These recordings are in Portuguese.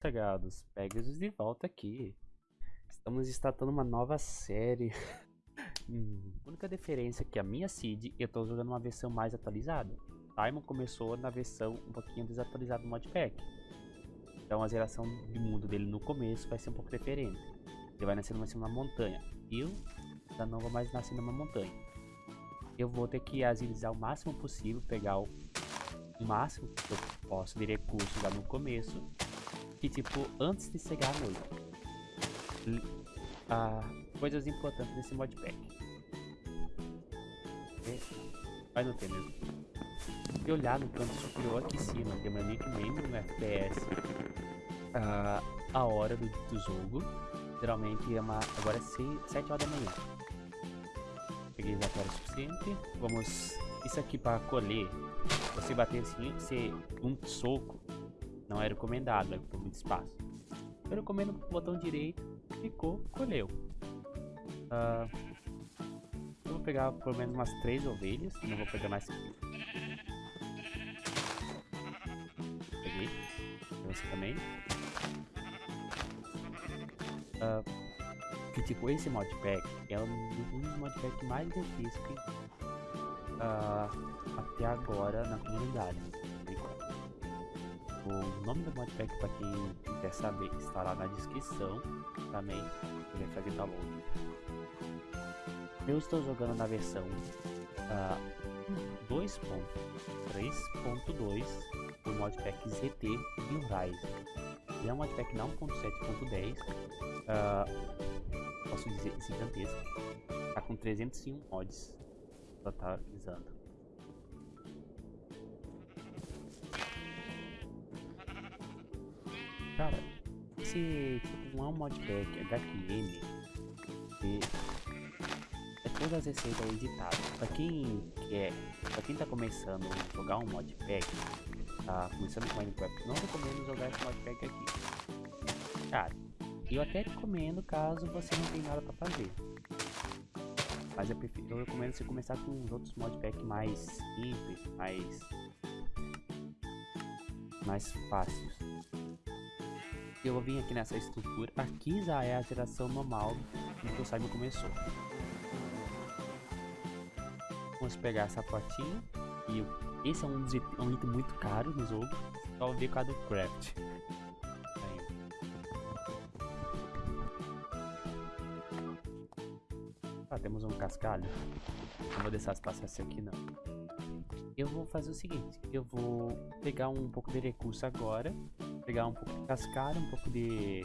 Chegados, Pegasus de volta aqui. Estamos startando uma nova série. hum, única diferença é que a minha seed eu estou jogando uma versão mais atualizada. Simon começou na versão um pouquinho desatualizada do modpack. Então a geração de mundo dele no começo vai ser um pouco diferente. Ele vai nascer numa montanha. Eu já não vou mais nascer numa montanha. Eu vou ter que agilizar o máximo possível, pegar o máximo que eu posso de recursos lá no começo que tipo, antes de chegar à noite. Coisas importantes nesse modpack. Vai não ter mesmo. E olhar no canto superior aqui em cima, nickname no FPS. A hora do, do jogo. Geralmente é uma. Agora é 7 horas da manhã. Peguei já o suficiente. Vamos. Isso aqui para colher. Você bater assim, você um soco não é recomendado, é muito espaço. Eu recomendo o botão direito, ficou, colheu. Uh, eu vou pegar pelo menos umas três ovelhas, não vou pegar mais Peguei. Você também. Uh, tipo, esse modpack é um dos modpacks mais difíceis uh, até agora na comunidade. O nome do modpack para quem quer saber está lá na descrição também. Vai fazer download. Eu estou jogando na versão uh, 2.3.2 do modpack ZT e o Ryzen. Ele é um modpack não 1.7.10, uh, posso dizer gigantesco. Está com 301 mods totalizando. Cara, esse tipo, não é um modpack HQM e é todas as receitas editadas. Pra quem quer, pra quem tá começando a jogar um modpack, tá começando com Minecraft, não recomendo jogar esse modpack aqui. Cara, eu até recomendo caso você não tenha nada pra fazer. Mas eu, prefiro, eu recomendo você começar com os outros modpacks mais simples, mais mais fáceis eu vou vir aqui nessa estrutura. Aqui já é a geração normal que o Simon começou. Vamos pegar essa potinha. E esse é um, um item muito caro no jogo. Só ver com a do craft. Ah, temos um cascalho. Não vou deixar passar esse aqui não. Eu vou fazer o seguinte. Eu vou pegar um pouco de recurso agora pegar um pouco de cascara, um pouco de,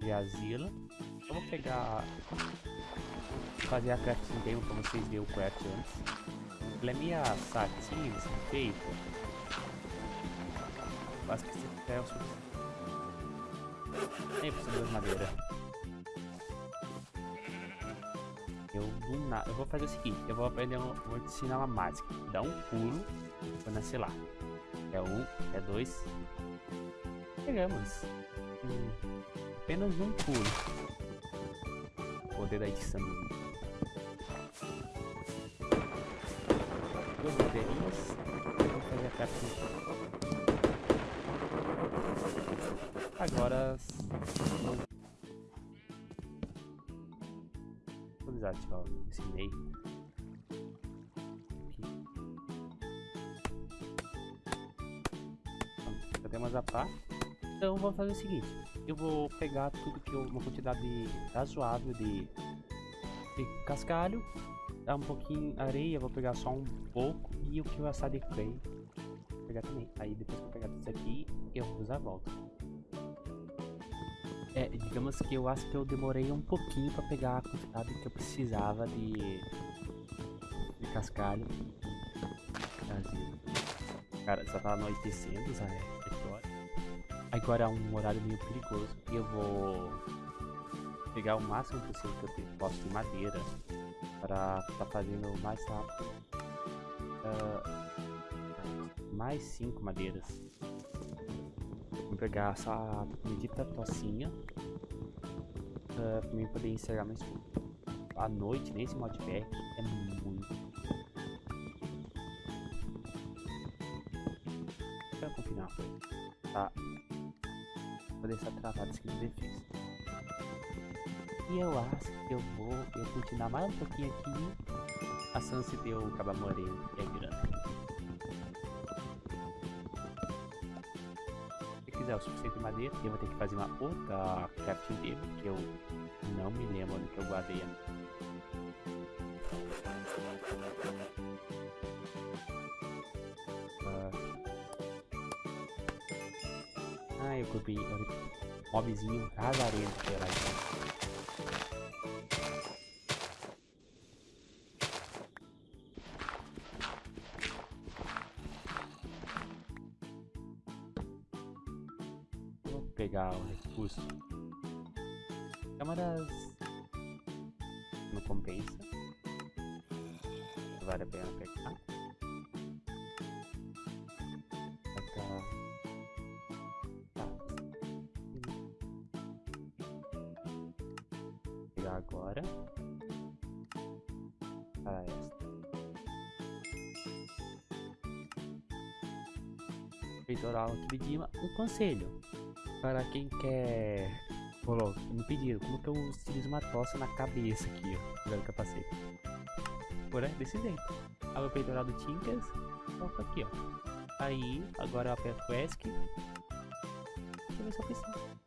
de asila. Eu vou pegar, fazer a crafting table pra vocês verem o craft antes. Ela é minha satinha, assim, feita. Quase que se tiver o suficiente. Nem precisa de madeira. Eu do nada. Eu vou fazer o seguinte, eu vou aprender, um, vou te ensinar uma mágica. Dá um pulo, vou nascer lá. É um, é dois, Pegamos. Hum, apenas um pulo. Poder da edição. Duas bandeirinhas. Vou fazer a captura. Agora... Vou desativar esse meio. Já temos a pá. Então vou fazer o seguinte, eu vou pegar tudo que eu, uma quantidade razoável de, de cascalho, dar um pouquinho areia, vou pegar só um pouco e o que eu assar de clay, vou pegar também. Aí depois que eu pegar tudo isso aqui, eu vou usar a volta. É, digamos que eu acho que eu demorei um pouquinho para pegar a quantidade que eu precisava de, de cascalho. Cara, já tá anoitecendo, já é. Agora é um horário meio perigoso e eu vou pegar o máximo possível que eu posso de madeira para estar tá fazendo mais rápido. Uh, mais cinco madeiras. Vou pegar essa medita tocinha uh, para mim poder encerrar mais a noite nesse modpack é muito. Vou confinar. Tá fazer essa travada assim de defesa. E eu acho que eu vou eu continuar mais um pouquinho aqui. A Sansi deu o caba moreno, que é grande. Se quiser o suficiente madeira, eu vou ter que fazer uma outra crafting table, que eu não me lembro onde que eu guardei a Ah, eu era então. Vou pegar o recurso. Câmaras não compensa. Vale a pena pegar. Agora para esta. Peitoral aqui de um conselho para quem quer coloca me pediram como que eu utilizo uma tocha na cabeça aqui, ó, no capacete. Por é desse jeito. Abre o peitoral do Tinkers, coloca aqui, ó. Aí, agora eu aperto o ESC. Deixa eu ver se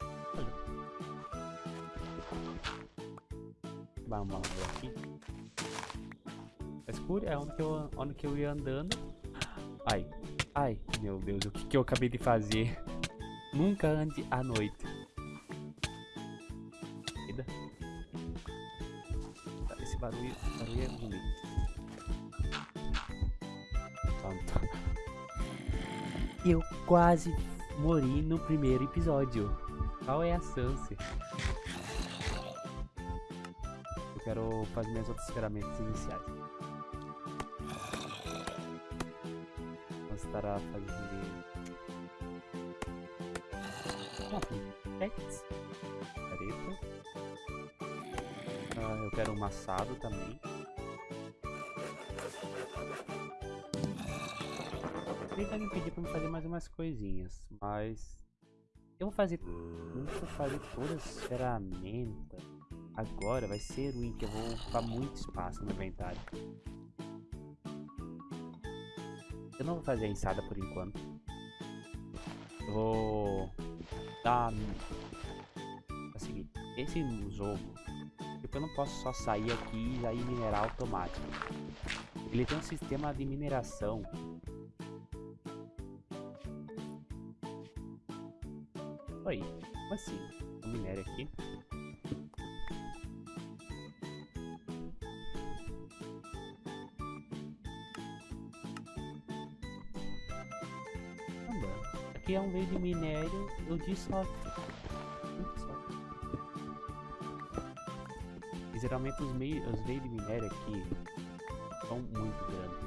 Vamos ver aqui. É escuro é onde que, eu, onde que eu ia andando. Ai, ai, meu Deus, o que, que eu acabei de fazer? Nunca ande à noite. Esse barulho, barulho é ruim. Pronto. Eu quase morri no primeiro episódio. Qual é a chance? Quero fazer minhas outras ferramentas iniciais. Vamos estar a fazer... Pets. Careta. Ah, eu quero um maçado também. Ele vai me pedir para me fazer mais umas coisinhas, mas eu vou fazer, eu vou fazer todas as ferramentas Agora vai ser ruim, que eu vou ocupar muito espaço no inventário. Eu não vou fazer a ensada por enquanto. Eu vou dar... Seguinte, esse jogo, tipo, eu não posso só sair aqui e aí minerar automático. Ele tem um sistema de mineração Oi, como assim? Eu aqui. Aqui é um meio de minério, eu dissolvo. E geralmente os meios os meios de minério aqui são muito grandes.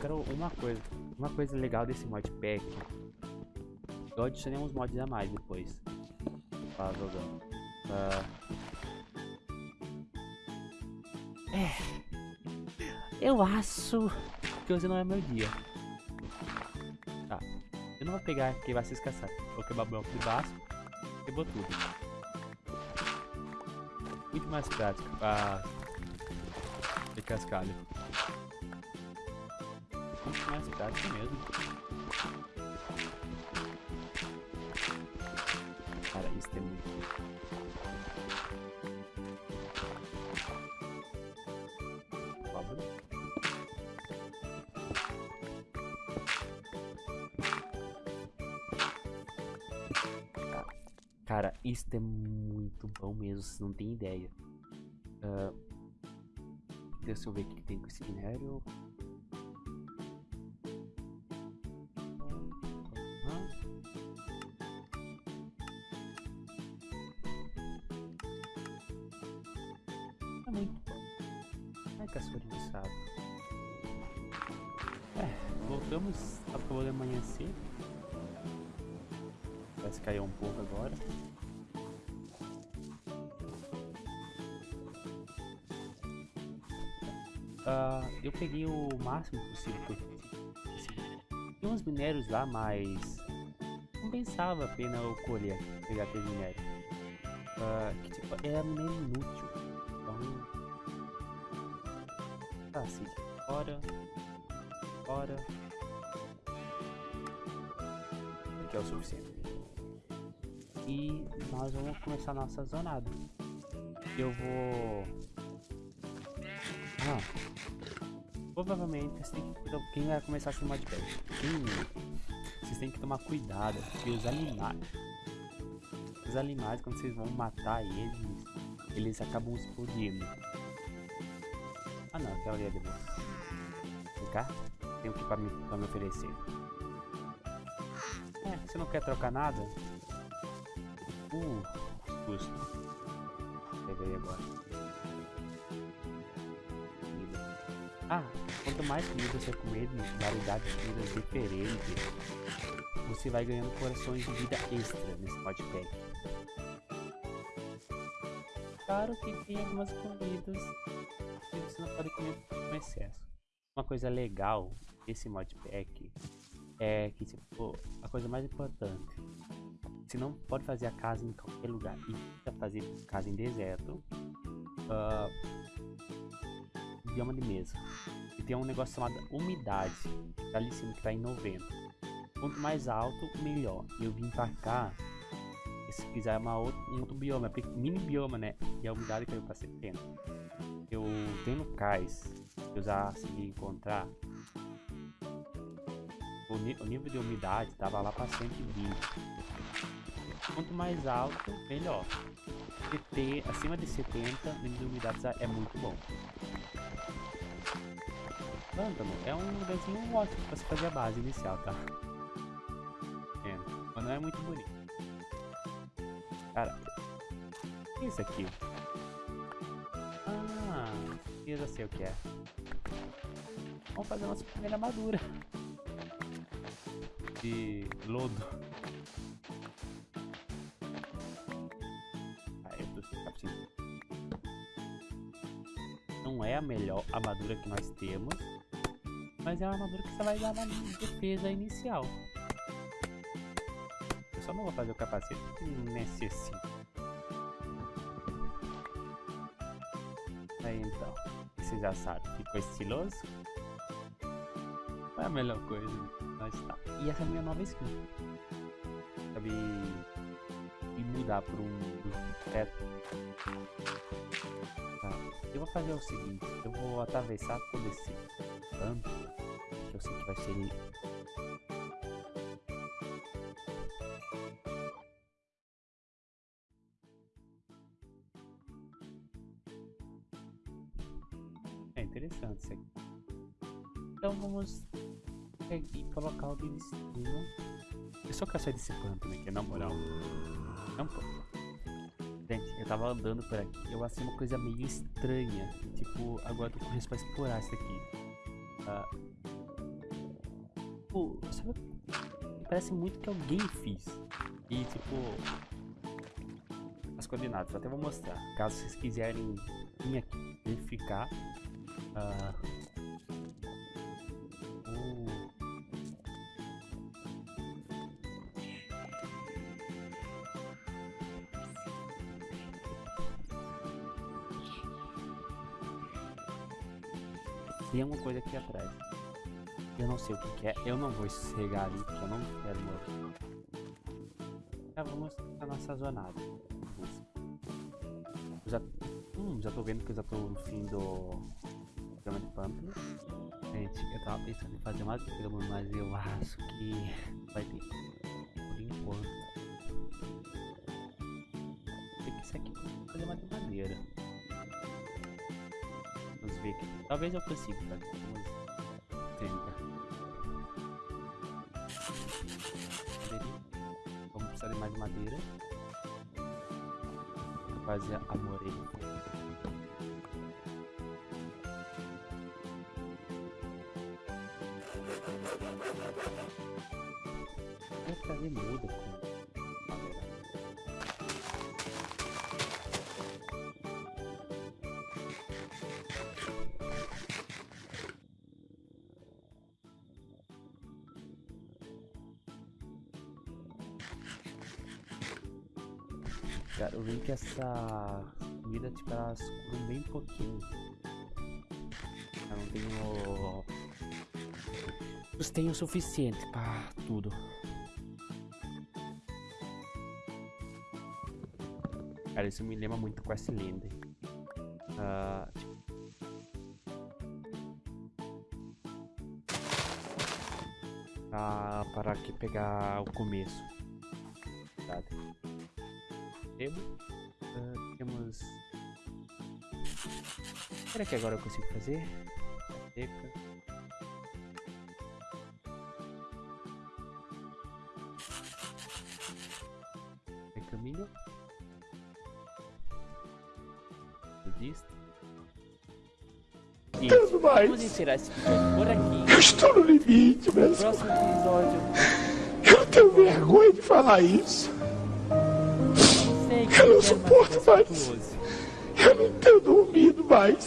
Quero uma coisa, uma coisa legal desse modpack. Eu adicionei uns mods a mais depois. Tá jogando. Uh... É. Eu acho que hoje não é meu dia. Tá. Eu não vou pegar quem vai se escassar. Vou quebrar o bloco de baixo. Quebrou tudo. Muito mais prático pra ter cascalho. Muito mais prático mesmo. Cara, isso é muito bom mesmo, você não tem ideia. Uh, deixa eu ver o que tem com esse minério. É muito bom. Ai, de. É, voltamos, acabou de amanhecer. Parece que caiu um pouco agora. Uh, eu peguei o máximo possível que Tinha uns minérios lá, mas não pensava a pena eu colher, pegar aquele minério. Uh, que tipo, era inútil. Então. Tá, assim, fora. Fora. Aqui é o suficiente. E nós vamos começar a nossa jornada. Eu vou. Ah. Provavelmente você tem que. Quem vai começar assim modpack? Quem. Vocês têm que tomar cuidado porque os animais. Os animais, quando vocês vão matar eles, eles acabam explodindo. Ah não, aquela ali é de boa. Vem cá. Tem o que pra me, pra me oferecer. É, você não quer trocar nada? Uh, custo. Peguei agora. Comida. Ah, quanto mais comida você comer, variedade de comidas diferentes, você vai ganhando corações de vida extra nesse modpack. Claro que tem algumas comidas que você não pode comer com excesso. Uma coisa legal desse modpack é que tipo, a coisa mais importante você não pode fazer a casa em qualquer lugar. E fazer casa em deserto. Uh, bioma de mesa. E tem um negócio chamado umidade. Tá ali em cima que tá em 90. Quanto mais alto, melhor. Eu vim pra cá. Se quiser uma outra, um outro bioma, é mini bioma, né? E a umidade caiu pra 70. Eu tenho no cais. Eu já consegui encontrar. O, nível de umidade tava lá pra 120. Quanto mais alto, melhor. ter acima de 70, o nível de umidade é muito bom. Pântano é um lugarzinho ótimo para se fazer a base inicial, tá? É, mas não é muito bonito. Cara, o que é isso aqui? Ah, eu já sei o que é. Vamos fazer nossa primeira armadura. De lodo. É a melhor armadura que nós temos, mas é uma armadura que você vai dar uma defesa inicial. Eu só não vou fazer o capacete que necessita. Aí então, você já sabe, ficou estiloso? É a melhor coisa nós tá. E essa é a minha nova skin. Sabe e mudar por um teto. Tá. Eu vou fazer o seguinte, eu vou atravessar todo esse canto, que eu sei que vai ser É interessante isso aqui. Então vamos aqui colocar o de. Eu só quero sair desse canto, né? Que é na moral. Não. Gente, eu tava andando por aqui, eu achei uma coisa meio estranha. Tipo, agora eu tô com pra explorar isso aqui. Uh, tipo, sabe? Parece muito que alguém fez. E tipo. As coordenadas, até vou mostrar. Caso vocês quiserem vir aqui verificar. Uh, tem alguma coisa aqui atrás. Eu não sei o que, que é. Eu não vou chegar ali porque eu não quero morrer. Já vamos na nossa jornada. Eu já, hum, já tô vendo que eu já tô no fim do programa de pântano. Gente, eu tava pensando em fazer uma grama, mas eu acho que vai ter. Por enquanto. Tem que isso aqui fazer uma de madeira ver. Talvez eu consiga fazer. Vamos precisar de mais madeira. Fazer a morena. Vou fazer muda Cara, que essa comida, tipo, elas curam bem pouquinho. Eu não tenho... Tenho o suficiente pra tudo. Cara, isso me lembra muito com essa lenda. Uh, tipo... Ah, para aqui pegar o começo. Sabe? Será que agora eu consigo fazer? Seca. Caminho. Budista. E vamos encerrar esse episódio por aqui. Eu estou no limite, meu Próximo episódio. Eu tenho vergonha de falar isso. Eu não suporto mais. Eu não tenho dormido mais.